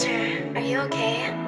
sister, are you okay?